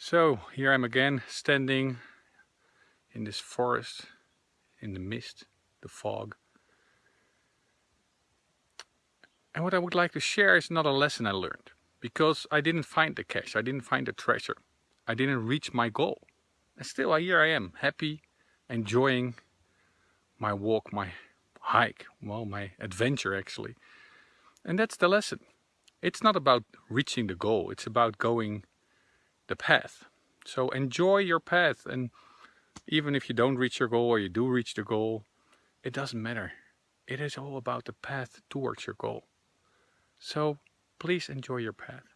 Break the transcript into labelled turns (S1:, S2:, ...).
S1: So here I'm again standing in this forest, in the mist, the fog. And what I would like to share is not a lesson I learned because I didn't find the cache, I didn't find the treasure. I didn't reach my goal. And still here I am, happy, enjoying my walk, my hike, well, my adventure actually. And that's the lesson. It's not about reaching the goal, it's about going the path. So enjoy your path and even if you don't reach your goal or you do reach the goal, it doesn't matter. It is all about the path towards your goal. So please enjoy your path.